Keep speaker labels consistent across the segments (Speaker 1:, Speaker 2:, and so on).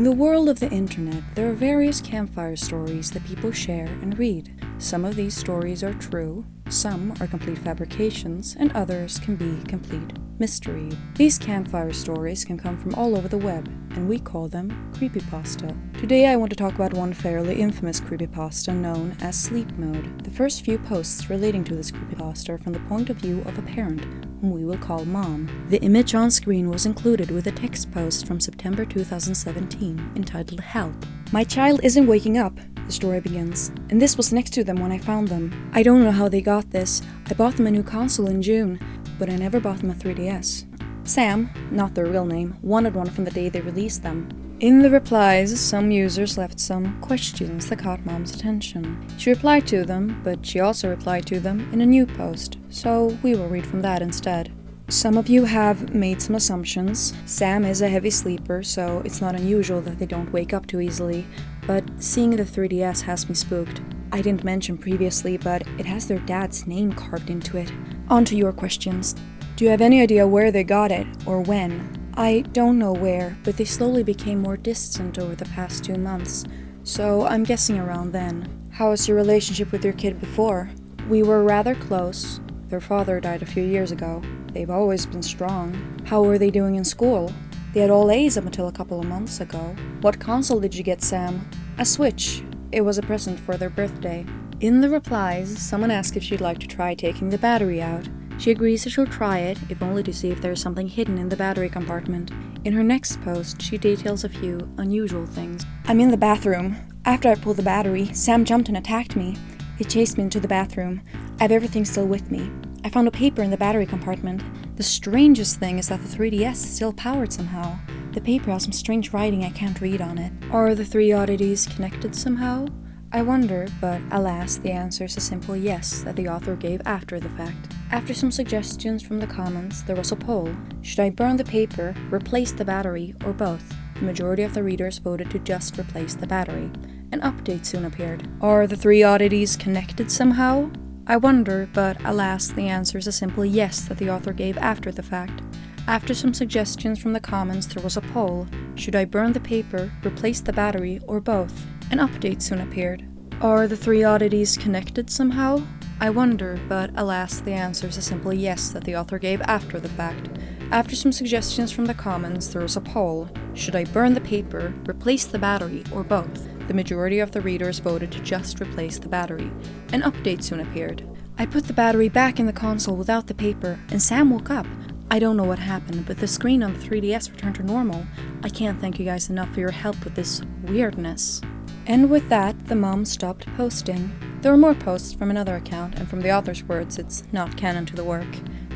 Speaker 1: In the world of the internet, there are various campfire stories that people share and read. Some of these stories are true, some are complete fabrications, and others can be complete mystery. These campfire stories can come from all over the web, and we call them creepypasta. Today I want to talk about one fairly infamous creepypasta known as Sleep Mode. The first few posts relating to this creepypasta are from the point of view of a parent, whom we will call Mom. The image on screen was included with a text post from September 2017 entitled Help. My child isn't waking up, the story begins, and this was next to them when I found them. I don't know how they got this. I bought them a new console in June, but I never bought them a 3DS. Sam, not their real name, wanted one from the day they released them. In the replies, some users left some questions that caught Mom's attention. She replied to them, but she also replied to them in a new post, so we will read from that instead. Some of you have made some assumptions. Sam is a heavy sleeper, so it's not unusual that they don't wake up too easily, but seeing the 3DS has me spooked. I didn't mention previously, but it has their dad's name carved into it. On to your questions. Do you have any idea where they got it, or when? I don't know where, but they slowly became more distant over the past two months, so I'm guessing around then. How was your relationship with your kid before? We were rather close. Their father died a few years ago. They've always been strong. How were they doing in school? They had all A's up until a couple of months ago. What console did you get, Sam? A Switch. It was a present for their birthday. In the replies, someone asked if she'd like to try taking the battery out. She agrees that she'll try it, if only to see if there is something hidden in the battery compartment. In her next post, she details a few unusual things. I'm in the bathroom. After I pulled the battery, Sam jumped and attacked me. He chased me into the bathroom. I have everything still with me. I found a paper in the battery compartment. The strangest thing is that the 3DS is still powered somehow. The paper has some strange writing I can't read on it. Are the three oddities connected somehow? I wonder, but alas, the answer is a simple yes that the author gave after the fact. After some suggestions from the comments, there was a poll. Should I burn the paper, replace the battery, or both? The majority of the readers voted to just replace the battery. An update soon appeared. Are the three oddities connected somehow? I wonder, but alas, the answer is a simple yes that the author gave after the fact. After some suggestions from the comments, there was a poll. Should I burn the paper, replace the battery, or both? An update soon appeared. Are the three oddities connected somehow? I wonder, but alas, the answer is a simple yes that the author gave after the fact. After some suggestions from the comments, there was a poll. Should I burn the paper, replace the battery, or both? The majority of the readers voted to just replace the battery. An update soon appeared. I put the battery back in the console without the paper, and Sam woke up. I don't know what happened, but the screen on the 3DS returned to normal. I can't thank you guys enough for your help with this weirdness. And with that, the mom stopped posting. There were more posts from another account, and from the author's words, it's not canon to the work.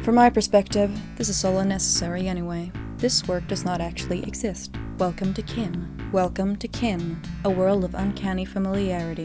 Speaker 1: From my perspective, this is all unnecessary anyway. This work does not actually exist. Welcome to Kin. Welcome to Kin, a world of uncanny familiarity.